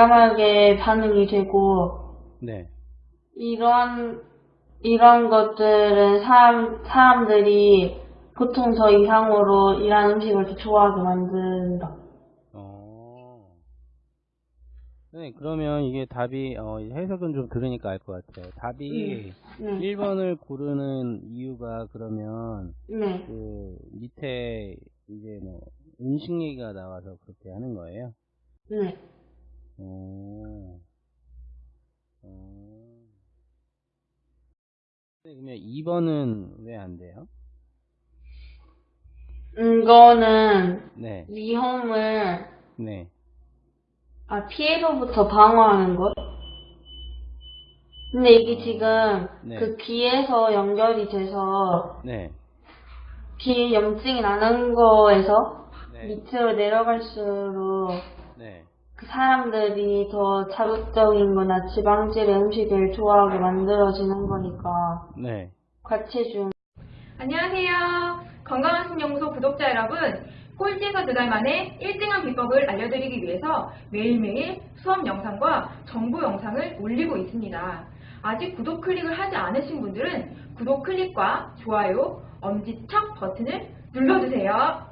민감하게 반응이 되고 네. 이런 이런 것들은 사람 사람들이 보통 저 이상으로 이런 음식을 더 좋아하게 만든다. 어. 네, 그러면 이게 답이, 어, 해석은 좀 들으니까 알 것 같아요. 답이 네, 1번을 고르는 이유가 그러면 네, 그 밑에 이제 뭐 음식 얘기가 나와서 그렇게 하는 거예요? 네. 오. 그러면 2번은 왜 안 돼요? 이거는 네, 위험을 네. 아 피해로부터 방어하는 것. 근데 이게 지금 네. 그 귀에서 연결이 돼서 네, 귀에 염증이 나는 거에서 네, 밑으로 내려갈수록 사람들이 더 자극적인 거나 지방질의 음식을 좋아하게 만들어지는 거니까 네. 과체중 안녕하세요. 건강한 신연구소 구독자 여러분. 꼴찌에서 두 달 만에 1등한 비법을 알려드리기 위해서 매일매일 수업 영상과 정보 영상을 올리고 있습니다. 아직 구독 클릭을 하지 않으신 분들은 구독 클릭과 좋아요, 엄지척 버튼을 눌러주세요.